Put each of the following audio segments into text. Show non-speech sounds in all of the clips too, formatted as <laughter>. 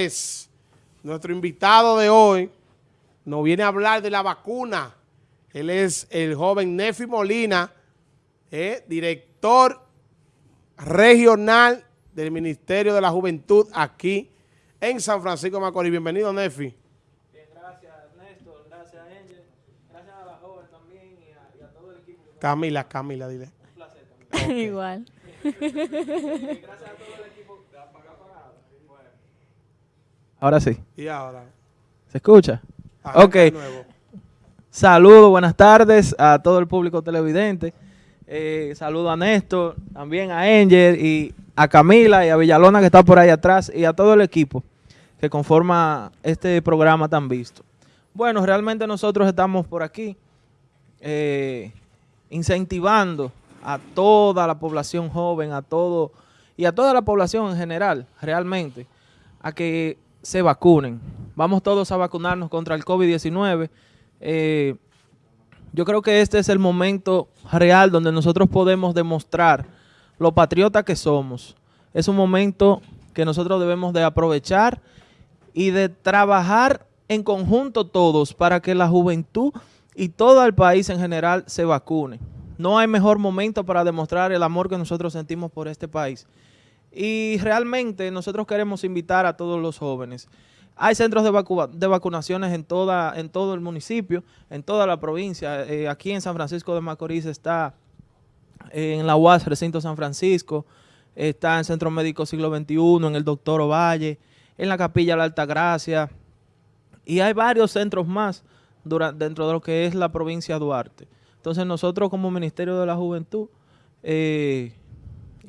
Es nuestro invitado de hoy nos viene a hablar de la vacuna. Él es el joven Nefi Molina, eh, director regional del Ministerio de la Juventud aquí en San Francisco de Macorís. Bienvenido, Nefi. Bien, gracias Néstor, gracias Angel, gracias a la joven también y a, y a todo el equipo. Camila, Camila, dile. Un placer también. <laughs> Igual. <laughs> Gracias a todo el equipo. Ahora sí. Y ahora. ¿Se escucha? Ok. Saludos, buenas tardes a todo el público televidente. Eh, saludo a Néstor, también a Angel y a Camila y a Villalona que está por ahí atrás y a todo el equipo que conforma este programa tan visto. Bueno, realmente nosotros estamos por aquí eh, incentivando a toda la población joven, a todo y a toda la población en general, realmente, a que se vacunen. Vamos todos a vacunarnos contra el COVID-19. Eh, yo creo que este es el momento real donde nosotros podemos demostrar lo patriota que somos. Es un momento que nosotros debemos de aprovechar y de trabajar en conjunto todos para que la juventud y todo el país en general se vacune. No hay mejor momento para demostrar el amor que nosotros sentimos por este país. Y realmente nosotros queremos invitar a todos los jóvenes. Hay centros de, de vacunaciones en, toda, en todo el municipio, en toda la provincia. Eh, aquí en San Francisco de Macorís está eh, en la UAS Recinto San Francisco, está en Centro Médico Siglo XXI, en el Doctor Ovalle, en la Capilla La Alta Gracia, y hay varios centros más dentro de lo que es la provincia de Duarte. Entonces nosotros como Ministerio de la Juventud eh,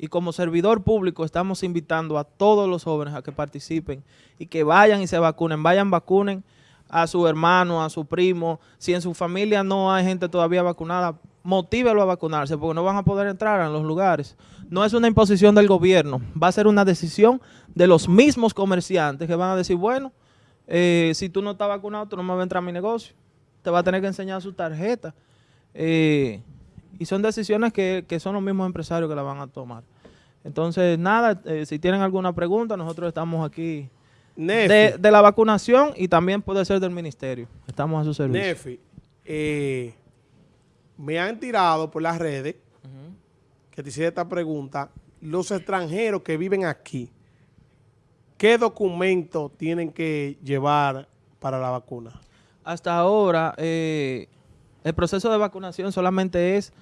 y como servidor público estamos invitando a todos los jóvenes a que participen y que vayan y se vacunen, vayan vacunen a su hermano, a su primo, si en su familia no hay gente todavía vacunada, motívelo a vacunarse porque no van a poder entrar en los lugares. No es una imposición del gobierno, va a ser una decisión de los mismos comerciantes que van a decir, bueno, eh, si tú no estás vacunado, tú no me vas a entrar a mi negocio. Te va a tener que enseñar su tarjeta. Eh, y son decisiones que, que son los mismos empresarios que la van a tomar. Entonces, nada, eh, si tienen alguna pregunta, nosotros estamos aquí de, de la vacunación y también puede ser del ministerio. Estamos a su servicio. Nefi, eh, me han tirado por las redes que te hiciera esta pregunta. Los extranjeros que viven aquí, ¿qué documento tienen que llevar para la vacuna? Hasta ahora, eh, el proceso de vacunación solamente es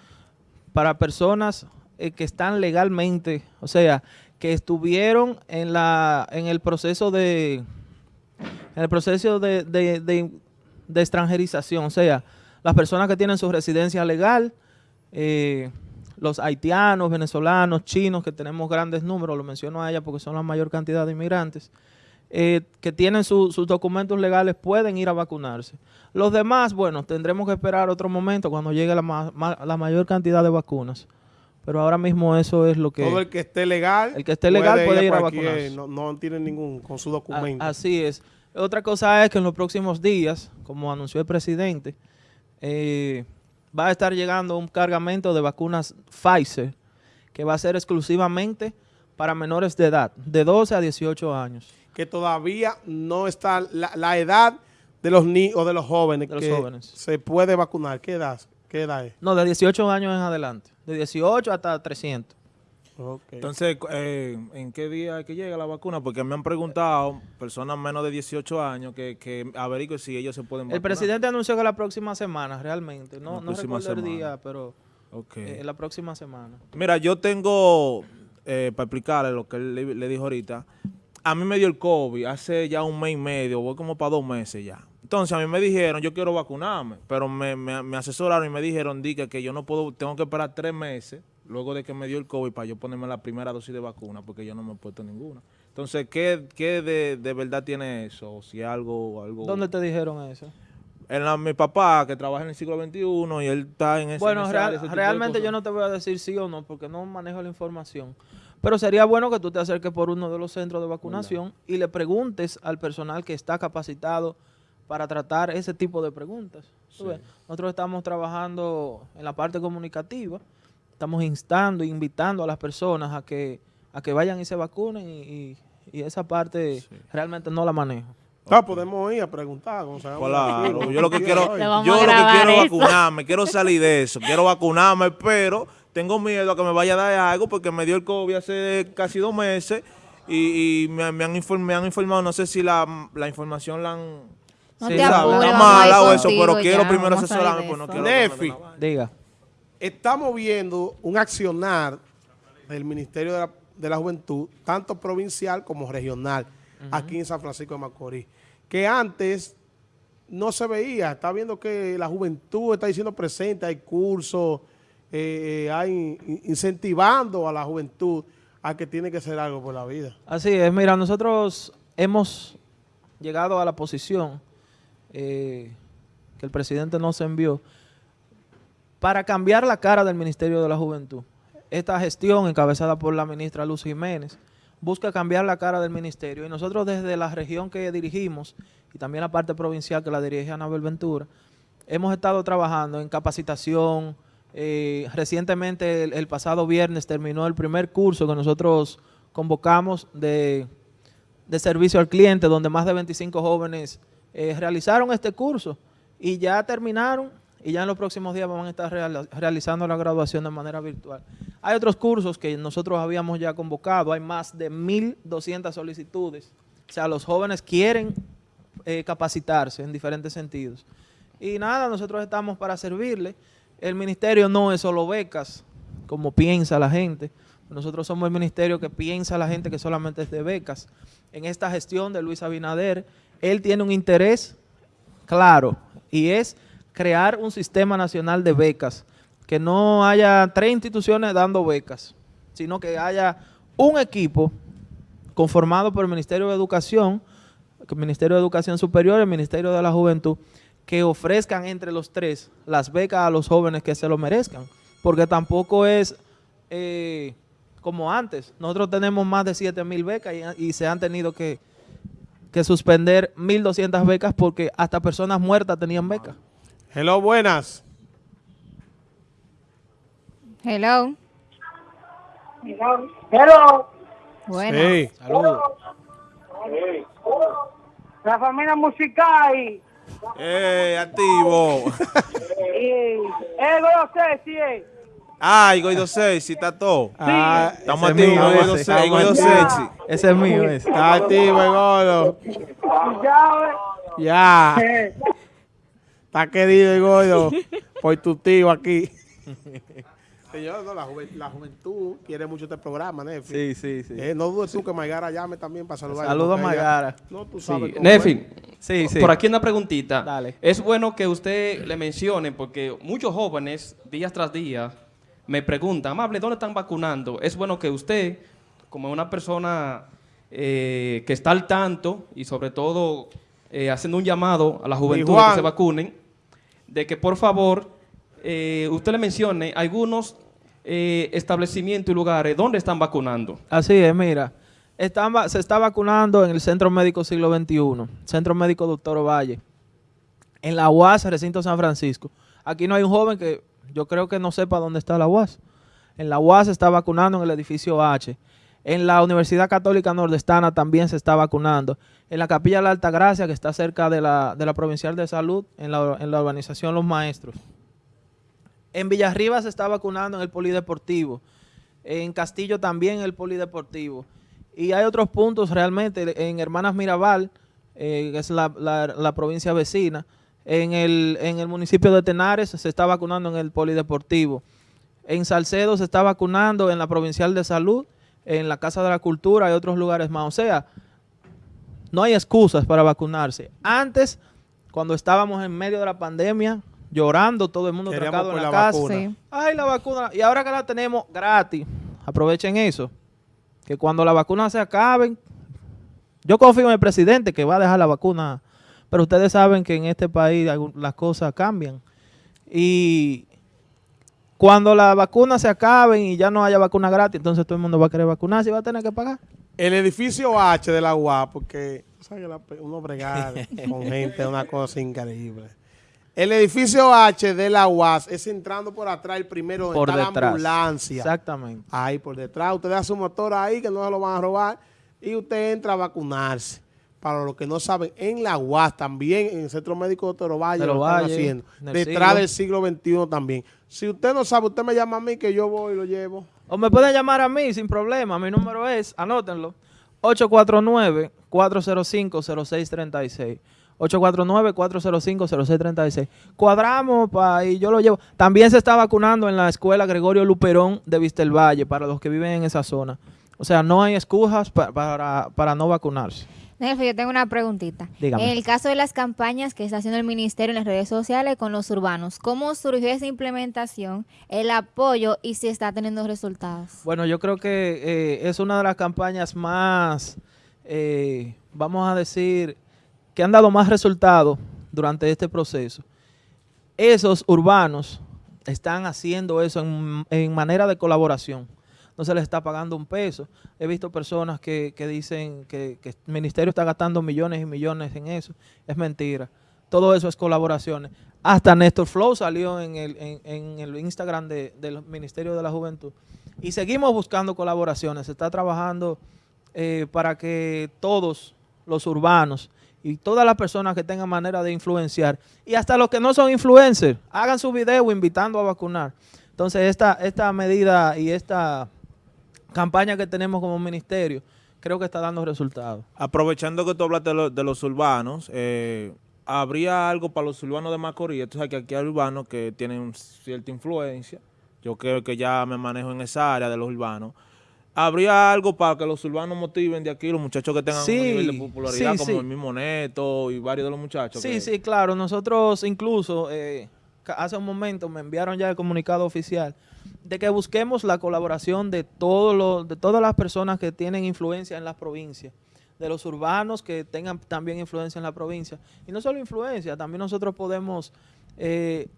para personas eh, que están legalmente, o sea, que estuvieron en la en el proceso de en el proceso de, de- de- extranjerización, o sea, las personas que tienen su residencia legal, eh, los haitianos, venezolanos, chinos, que tenemos grandes números, lo menciono a ella porque son la mayor cantidad de inmigrantes, eh, que tienen su- sus documentos legales pueden ir a vacunarse. Los demás, bueno, tendremos que esperar otro momento cuando llegue la, la mayor cantidad de vacunas. Pero ahora mismo eso es lo que... Todo el que esté legal, El que esté legal puede ir a vacunarse. No, no tiene ningún con su A- documento. así es. Otra cosa es que en los próximos días, como anunció el presidente, eh, va a estar llegando un cargamento de vacunas Pfizer que va a ser exclusivamente para menores de edad, de 12 a 18 años. que todavía no está la, la edad de los niños o de los jóvenes De los que jóvenes. se puede vacunar. ¿Qué edad? ¿Qué edad es? No, de 18 años en adelante. De 18 hasta 300. Ok. Entonces, eh, ¿en qué día es que llega la vacuna? Porque me han preguntado personas menos de 18 años que, que averigüen si ellos se pueden vacunar. El presidente anunció que la próxima semana, realmente. No, La no recuerdo el semana. día, pero Ok. eh, la próxima semana. Mira, yo tengo, eh, para explicarle lo que él le, le dijo ahorita, a mí me dio el COVID hace ya un mes y medio, voy como para dos meses ya. Entonces a mí me dijeron, yo quiero vacunarme, pero me, me- me asesoraron y me dijeron, diga que yo no puedo, tengo que esperar tres meses luego de que me dio el COVID para yo ponerme la primera dosis de vacuna, porque yo no me he puesto ninguna. Entonces, ¿qué, qué de, de verdad tiene eso? O si algo... algo ¿Dónde te dijeron eso? En la- mi papá, que trabaja en el siglo XXI y él está en ese Bueno, real- área, ese realmente yo no te voy a decir sí o no, porque no manejo la información. Pero sería bueno que tú te acerques por uno de los centros de vacunación y le preguntes al personal que está capacitado para tratar ese tipo de preguntas. ¿Tú ves? Nosotros estamos trabajando en la parte comunicativa, estamos instando, invitando a las personas a que, a que vayan y se vacunen y, y y esa parte realmente no la manejo. Ah, podemos ir a preguntar. aquí. Claro, yo lo que quiero, yo lo que quiero eso. vacunarme, quiero salir de eso, quiero vacunarme, pero tengo miedo a que me vaya a dar algo porque me dio el COVID hace casi dos meses y, y me, me han inform- me han informado, no sé si la, la información la han... No Sí, te apures, está o eso, pero quiero ya, primero asesorarme, pues no quiero... Nefi. Diga. Estamos viendo un accionar del Ministerio de la, de la Juventud, tanto provincial como regional, aquí en San Francisco de Macorís, que antes no se veía. Está viendo que la juventud está diciendo presente, hay cursos, eh, eh, hay in- incentivando a la juventud a que tiene que hacer algo por la vida. Así es, mira, nosotros hemos llegado a la posición eh, que el presidente nos envió para cambiar la cara del Ministerio de la Juventud. Esta gestión encabezada por la ministra Luz Jiménez busca cambiar la cara del ministerio y nosotros desde la región que dirigimos y también la parte provincial que la dirige Anabel Ventura, hemos estado trabajando en capacitación. eh, recientemente, el, pasado viernes, terminó el primer curso que nosotros convocamos de servicio al cliente, donde más de 25 jóvenes eh, realizaron este curso y ya terminaron y ya en los próximos días van a estar realizando la graduación de manera virtual. Hay otros cursos que nosotros habíamos ya convocado, hay más de 1.200 solicitudes. O sea, los jóvenes quieren eh, capacitarse en diferentes sentidos. Y nada, nosotros estamos para servirle. El ministerio no es solo becas, como piensa la gente. Nosotros somos el ministerio que piensa la gente que solamente es de becas. En esta gestión de Luis Abinader, él tiene un interés claro y es crear un sistema nacional de becas, que no haya tres instituciones dando becas, sino que haya un equipo conformado por el Ministerio de Educación, el Ministerio de Educación Superior y el Ministerio de la Juventud, que ofrezcan entre los tres las becas a los jóvenes que se lo merezcan, porque tampoco es eh, como antes. Nosotros tenemos más de 7 mil becas y, y se han tenido que, que suspender 1.200 becas porque hasta personas muertas tenían becas. Hello, buenas. Hello. Hello, Bueno. Sí. Saludos. la familia musical. ¡Eh, activo! Eh, no sé ¡Ay, Goido Sexy, está todo! Ah, Estamos activos, Goido ese. Sexy, Goido Sexy. Ese es mío, ese. Está activo el gordo. Ya, Ya. eh, Está querido el gordo por tu tío aquí. <laughs> Señor, no, la, juven- la juventud quiere mucho este programa, Nefi. Sí, sí, sí. Eh, no dudes tú que Maigara llame también para saludar. Saludos a Maigara. No, tú Sí. sabes cómo Nefi, Sí, sí. por aquí una preguntita. Dale. Es bueno que usted le mencione, porque muchos jóvenes, días tras día, me preguntan, amable, ¿dónde están vacunando? Es bueno que usted, como una persona eh, que está al tanto y sobre todo eh, haciendo un llamado a la juventud que se vacunen, de que por favor eh, usted le mencione algunos establecimientos y lugares donde están vacunando. Así es, mira. Están se está vacunando en el Centro Médico Siglo XXI, Centro Médico Doctor Ovalle, en la UAS, Recinto San Francisco. Aquí no hay un joven que yo creo que no sepa dónde está la UAS. En la UAS se está vacunando en el edificio H. En la Universidad Católica Nordestana también se está vacunando. En la Capilla de la Alta Gracia, que está cerca de la, de la Provincial de Salud, en la, en la urbanización Los Maestros. En Villarriba se está vacunando en el Polideportivo. En Castillo también en el Polideportivo. Y hay otros puntos realmente. En Hermanas Mirabal, eh, que es la, la- la provincia vecina. En el, en el municipio de Tenares se está vacunando en el Polideportivo. En Salcedo se está vacunando en la Provincial de Salud, en la Casa de la Cultura y otros lugares más. O sea, no hay excusas para vacunarse. Antes, cuando estábamos en medio de la pandemia, llorando, todo el mundo Queríamos trancado en la, la casa. Sí. Ay, la vacuna. Y ahora que la tenemos gratis, aprovechen eso. Que cuando la vacuna se acaben, yo confío en el presidente que va a dejar la vacuna. Pero ustedes saben que en este país las cosas cambian. Y cuando la vacuna se acaben y ya no haya vacuna gratis, entonces todo el mundo va a querer vacunarse y va a tener que pagar. El edificio H de la UAP, porque la uno bregar <laughs> con gente es una cosa increíble. El edificio H de la UAS es entrando por atrás el primero donde Por está la detrás. ambulancia. Exactamente. Ahí por detrás. Usted da su motor ahí que no se lo van a robar. y usted entra a vacunarse. Para los que no saben, en la UAS también, en el Centro Médico de Toro Valle, De lo están Valles, haciendo. Detrás siglo. del siglo XXI también. Si usted no sabe, usted me llama a mí que yo voy y lo llevo. O me pueden llamar a mí sin problema. Mi número es, anótenlo, 849-405-0636. 849-405-0636. Cuadramos pa, y yo lo llevo. También se está vacunando en la escuela Gregorio Luperón de Vistelvalle para los que viven en esa zona. O sea, no hay excusas pa- para, para no vacunarse. Yo tengo una preguntita. Dígame. En el caso de las campañas que está haciendo el ministerio en las redes sociales con los urbanos, ¿cómo surgió esa implementación, el apoyo y si está teniendo resultados? Bueno, yo creo que eh, es una de las campañas más, eh, vamos a decir, que han dado más resultados durante este proceso. Esos urbanos están haciendo eso en, en manera de colaboración. No se les está pagando un peso. He visto personas que, que dicen que, que el ministerio está gastando millones y millones en eso. Es mentira. Todo eso es colaboraciones. Hasta Néstor Flow salió en el, en, el Instagram de- del Ministerio de la Juventud. Y seguimos buscando colaboraciones. Se está trabajando eh, para que todos los urbanos y todas las personas que tengan manera de influenciar y hasta los que no son influencers hagan su video invitando a vacunar. Entonces esta, esta medida y esta campaña que tenemos como ministerio creo que está dando resultados. Aprovechando que tú hablaste de, lo- de los urbanos, eh, ¿habría algo para los urbanos de Macorís? Tú sabes que aquí hay urbanos que tienen cierta influencia. Yo creo que ya me manejo en esa área de los urbanos. ¿Habría algo para que los urbanos motiven de aquí, los muchachos que tengan Sí, un nivel de popularidad, sí, como sí. el mismo Neto y varios de los muchachos? Sí, que- sí, claro. Nosotros incluso eh, hace un momento me enviaron ya el comunicado oficial de que busquemos la colaboración de todos los, de todas las personas que tienen influencia en las provincias, de los urbanos que tengan también influencia en la provincia. Y no solo influencia, también nosotros podemos eh,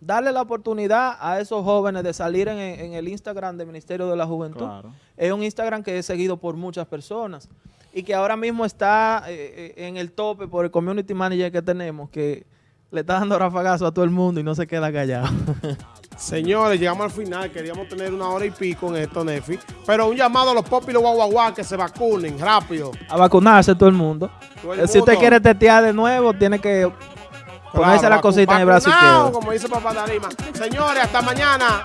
darle la oportunidad a esos jóvenes de salir en, en el Instagram del Ministerio de la Juventud. Claro. Es un Instagram que es seguido por muchas personas y que ahora mismo está eh, eh, en el tope por el community manager que tenemos, que le está dando rafagazo a todo el mundo y no se queda callado. <laughs> Señores, llegamos al final. Queríamos tener una hora y pico en esto, Nefi. Pero un llamado a los pop y los guaguaguá que se vacunen rápido. a vacunarse todo el mundo. Todo el Eh, Si usted quiere tetear de nuevo, tiene que ponerse Claro, la cosita en el brazo izquierdo. Como dice Papá Darima. Señores, hasta mañana.